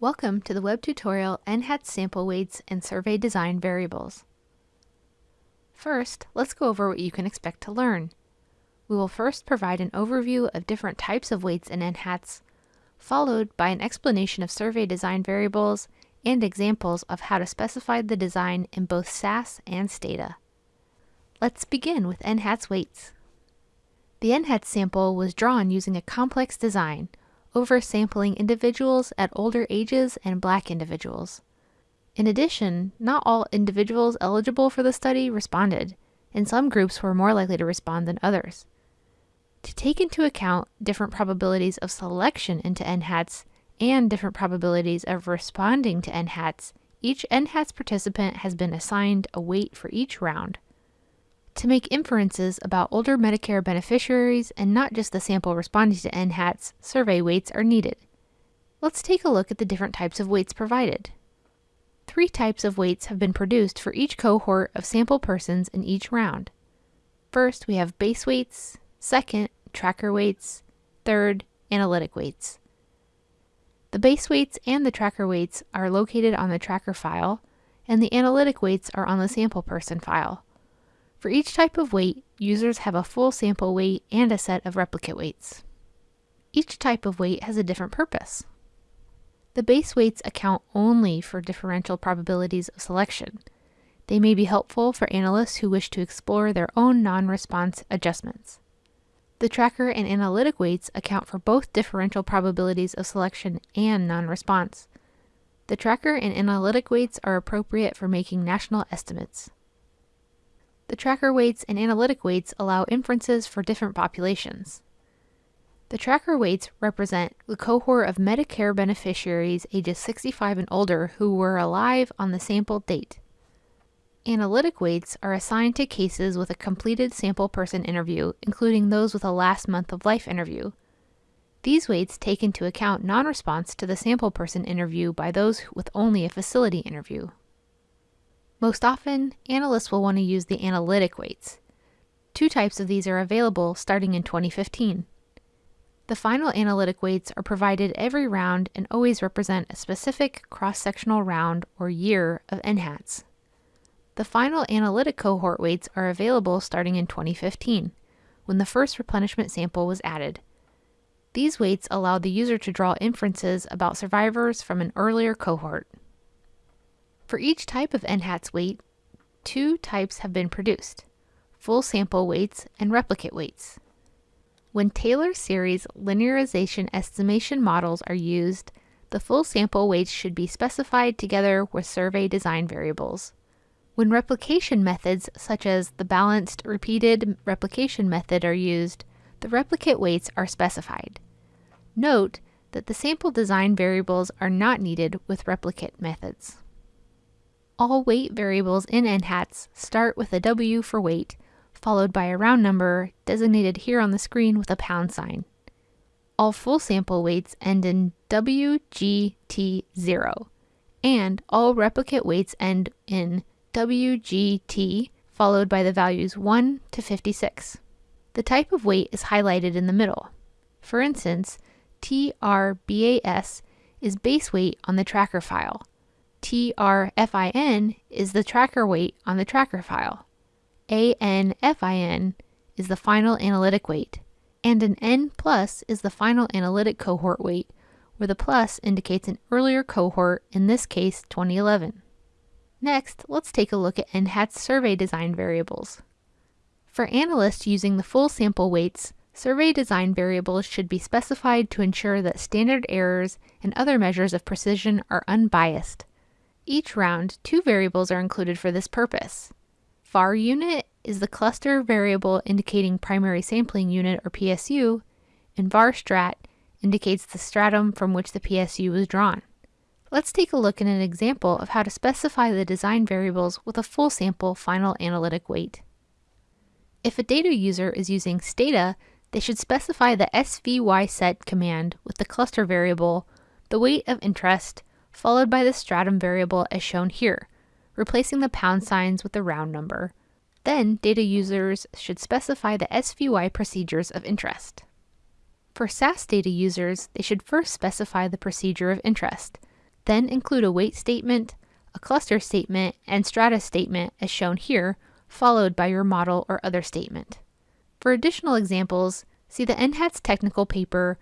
Welcome to the web tutorial NHATS sample weights and survey design variables. First, let's go over what you can expect to learn. We will first provide an overview of different types of weights in NHATS, followed by an explanation of survey design variables and examples of how to specify the design in both SAS and Stata. Let's begin with NHATS weights. The NHATS sample was drawn using a complex design, oversampling individuals at older ages and black individuals. In addition, not all individuals eligible for the study responded, and some groups were more likely to respond than others. To take into account different probabilities of selection into NHATS and different probabilities of responding to NHATS, each NHATS participant has been assigned a weight for each round. To make inferences about older Medicare beneficiaries and not just the sample responding to NHATS, survey weights are needed. Let's take a look at the different types of weights provided. Three types of weights have been produced for each cohort of sample persons in each round. First, we have base weights, second, tracker weights, third, analytic weights. The base weights and the tracker weights are located on the tracker file, and the analytic weights are on the sample person file. For each type of weight, users have a full sample weight and a set of replicate weights. Each type of weight has a different purpose. The base weights account only for differential probabilities of selection. They may be helpful for analysts who wish to explore their own non-response adjustments. The tracker and analytic weights account for both differential probabilities of selection and non-response. The tracker and analytic weights are appropriate for making national estimates. The tracker weights and analytic weights allow inferences for different populations. The tracker weights represent the cohort of Medicare beneficiaries ages 65 and older who were alive on the sample date. Analytic weights are assigned to cases with a completed sample person interview, including those with a last month of life interview. These weights take into account non-response to the sample person interview by those with only a facility interview. Most often, analysts will want to use the analytic weights. Two types of these are available starting in 2015. The final analytic weights are provided every round and always represent a specific cross-sectional round or year of NHATS. The final analytic cohort weights are available starting in 2015, when the first replenishment sample was added. These weights allow the user to draw inferences about survivors from an earlier cohort. For each type of NHATS weight, two types have been produced, full sample weights and replicate weights. When Taylor series linearization estimation models are used, the full sample weights should be specified together with survey design variables. When replication methods such as the balanced repeated replication method are used, the replicate weights are specified. Note that the sample design variables are not needed with replicate methods. All weight variables in NHATS start with a W for weight, followed by a round number designated here on the screen with a pound sign. All full sample weights end in WGT0, and all replicate weights end in WGT, followed by the values 1 to 56. The type of weight is highlighted in the middle. For instance, TRBAS is base weight on the tracker file, TRFIN is the tracker weight on the tracker file. ANFIN is the final analytic weight, and an N plus is the final analytic cohort weight, where the plus indicates an earlier cohort, in this case 2011. Next, let's take a look at NHATS survey design variables. For analysts using the full sample weights, survey design variables should be specified to ensure that standard errors and other measures of precision are unbiased. Each round, two variables are included for this purpose. VAR unit is the cluster variable indicating primary sampling unit or PSU, and var strat indicates the stratum from which the PSU was drawn. Let's take a look at an example of how to specify the design variables with a full sample final analytic weight. If a data user is using Stata, they should specify the SVYSET command with the cluster variable, the weight of interest, followed by the stratum variable as shown here, replacing the pound signs with the round number. Then, data users should specify the SVY procedures of interest. For SAS data users, they should first specify the procedure of interest. Then include a weight statement, a cluster statement, and strata statement as shown here, followed by your model or other statement. For additional examples, see the NHATS technical paper,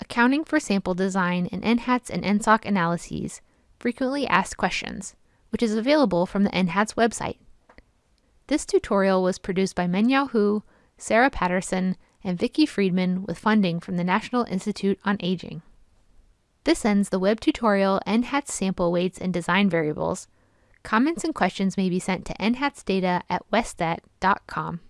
Accounting for Sample Design in NHATS and NSOC Analyses, Frequently Asked Questions, which is available from the NHATS website. This tutorial was produced by Mengyao Hu, Sarah Patterson, and Vicki Freedman with funding from the National Institute on Aging. This ends the web tutorial NHATS sample weights and design variables. Comments and questions may be sent to nhatsdata at westat.com.